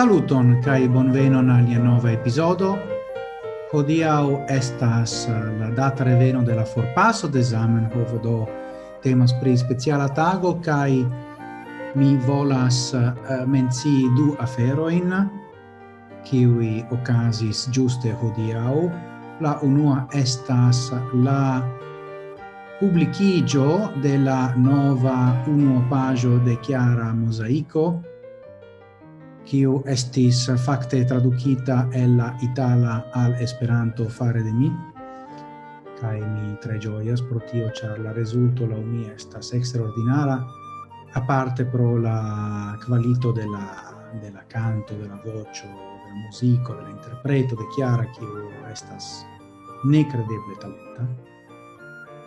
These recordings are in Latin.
Saluton kai bonvenon al nova episodo. Hodiau estas eh, la data reveno de la forpaso de Zamenhof do temas pri speciala tago kai mi volas uh, menci du aferoin kiwi okazis giuste hodiau. La unua estas la publicigio de la nova unuopaggio de Chiara Mosaico, kiu estis fakte tradukita el la itala al Esperanto fare de mi. Kaj mi tre ĝojas pro tio ĉar la rezulto laŭ mi estas eksterordinara aparte pro la kvalito de la de la canto de la voĉo de la muziko de la interpreto de Chiara kiu estas nekredeble talenta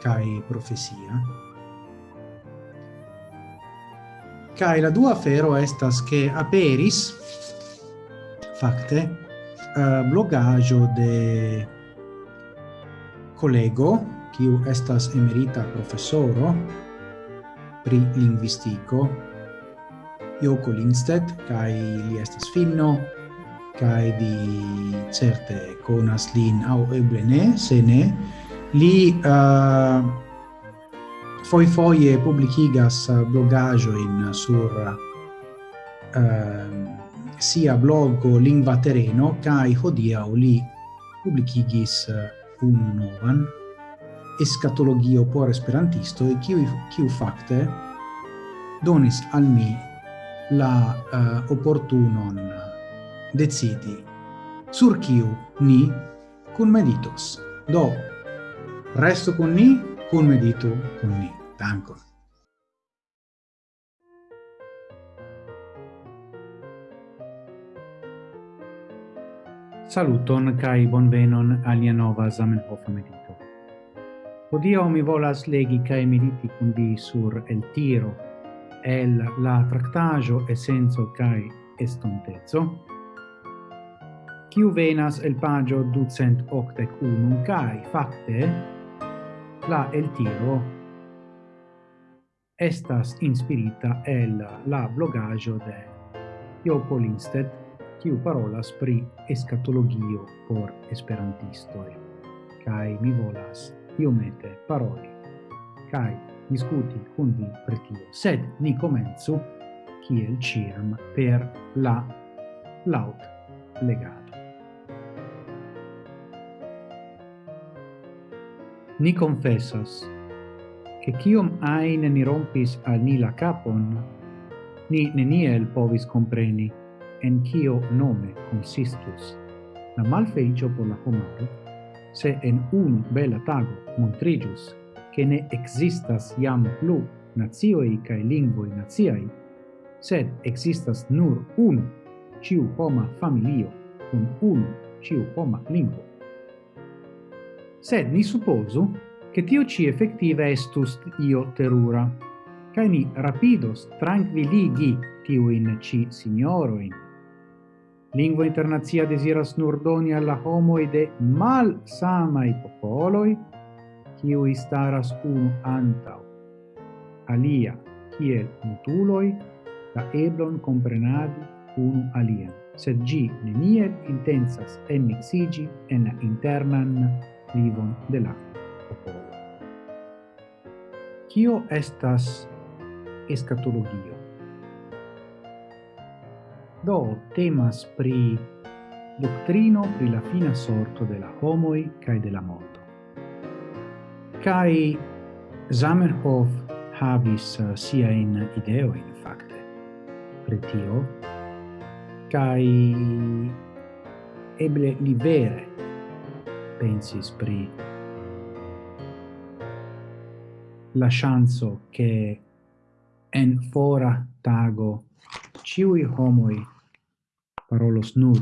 kaj profesia. Kai la dua fero estas che aperis fakte uh, blogajo de collego kiu estas emerita professoro pri linguistico Joko Lindstedt kai li estas finno kai vi certe conas lin au eble ne se ne li uh, foi foie publicigas eh, blogajoin sur uh, sia blogo Lingva Tereno, kai hodiau li publicigis eh, un novan escatologio por esperantisto e kiu kiu fakte donis al mi la uh, opportunon decidi. Sur kiu ni kun meditos. Do resto con ni kun medito kun ni. Dankon. Saluton kai bonvenon alia nova Zamenhof medito. Odio mi volas legi kai mediti kun vi sur el tiro, el la tractajo essenzo kai estontezo. Kiu venas el pagio ducent octec unum kai facte la el tiro estas inspirita el la blogaggio de Jopo Lindstedt, kiu parolas pri escatologio por esperantistoi. Kai mi volas iomete paroli. Kai discuti con vi per tio. Sed ni comenzu kiel ciam per la laut legato. Ni confessas che chiom ain ni rompis al ni la capon, ni neniel povis compreni en chio nome consistus la malfeicio por la homaro, se en un bella tago montrigius che ne existas iam plu nazioi cae lingvoi naziai, sed existas nur un ciu homa familio un un ciu homa lingvo. Sed ni supposu che tio ci effettiva estus io terura, cae ni rapidos tranquilligi tiuin ci signoroin. Lingua internazia desiras nur doni alla homoi de mal samai popoloi, ciui staras unu antau, alia, ciel mutuloi, la eblon comprenadi unu alia sed gi neniel intensas emixigi en internan vivon de l'acqua. Kio estas escatologio? Do temas pri doctrino pri la fina sorto de la homoi cae de la mondo. Cae Zamenhof havis eh, uh, sia in ideo, in facte, pretio, cae eble libere pensis pri la chanzo che en fora tago ciui homoi parolos nur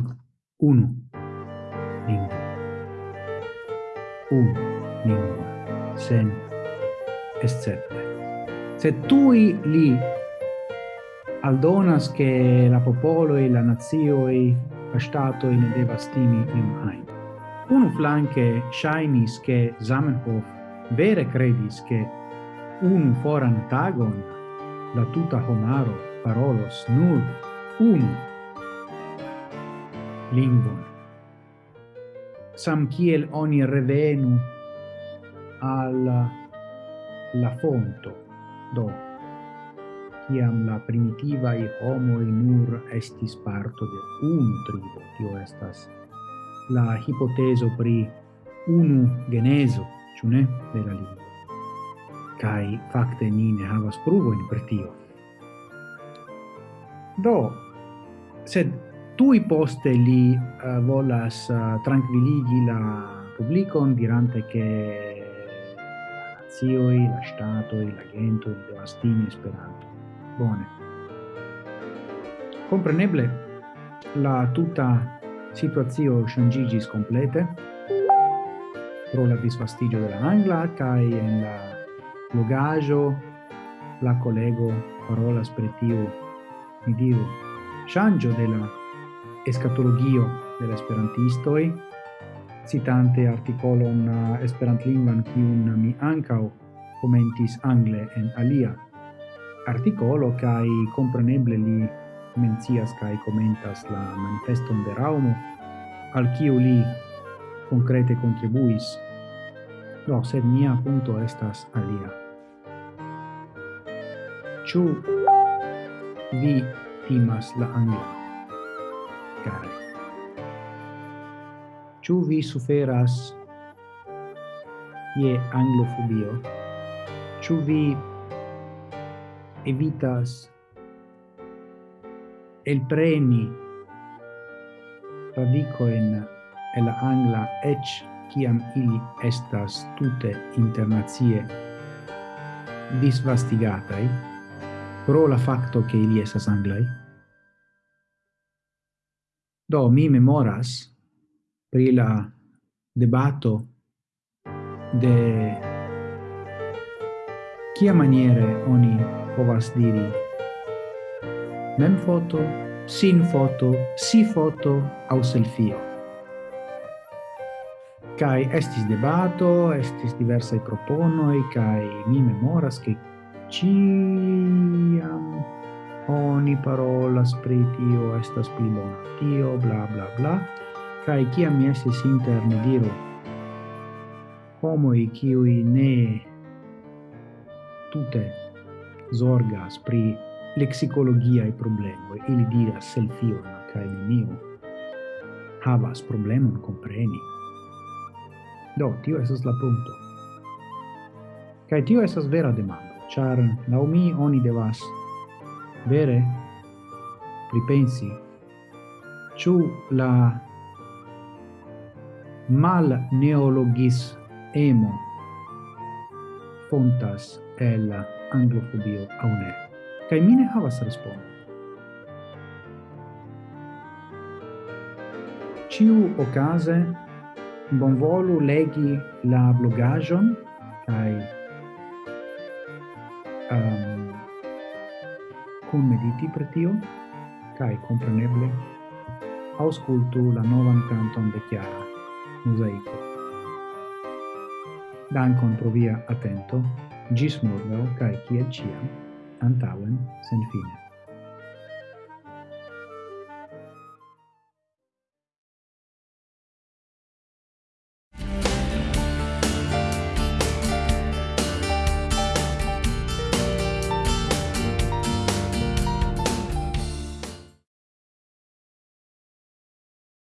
unu lingua. Un lingua, sen escepte. Se tui li aldonas che la popolo e la nazioi, la statoi ne devastimi in iun ajn. Unu flanke ŝajnis che Zamenhof vere credis che un foran tagon, la tuta homaro parolos nur un lingvon. Sam kiel oni revenu al la fonto, do, ciam la primitiva primitivae homo nur estis parto de un tribo, tio estas la hipoteso pri unu geneso, ciune, de la lingua kai fakte ni ne havas pruvojn per tio. Do, sed tui poste li uh, volas eh, uh, tranquilligi la publicon dirante che nazioi, la stato, la gento, il devastini Esperanto. Bone. Compreneble, la tuta situazio shangigis complete pro la disvastigio della Angla kai en la logajo la collego parola spretio tiu ni diru della escatologio de la esperantistoi citante articolon eh, esperantlingvan kiun mi ancao commentis angle en alia. Articolo kai compreneble li mencias kai commentas la manifeston de Raumo al kiu li concrete contribuis. Do no, sed mia punto estas alia. Ĉu vi timas la angla care? Ĉu vi suferas je anglofobio? Ĉu vi evitas el preni radico en el angla ec ciam ili estas tute internazie disvastigatai, pro la facto che ili esas anglai. Do, mi memoras pri la debato de kia maniere oni povas diri mem foto, sin foto, si foto au selfio. Kai estis debato, estis diversai proponoi, kai mi memoras che ciam oni parolas pri tio estas pli bona. Tio bla bla bla. Kaj kiam mi estis inter diro homoj kiuj ne tute zorgas pri leksikologiaj e ili diras selfion kaj neniu havas problemon compreni do tio esas la punto kai tio esas vera demando char lau mi oni devas vere pripensi ĉu la mal neologis emo fontas el anglofobio au ne kaj mine havas respondo. ciu ocase bonvolu legi la blogajon kai Ehm, um, kun mediti per tio, kai compreneble auscultu la novan canton de Chiara, Mosaico. Dankon pro via attento, gis morgau, kai kiel ciam, antauen sen fine.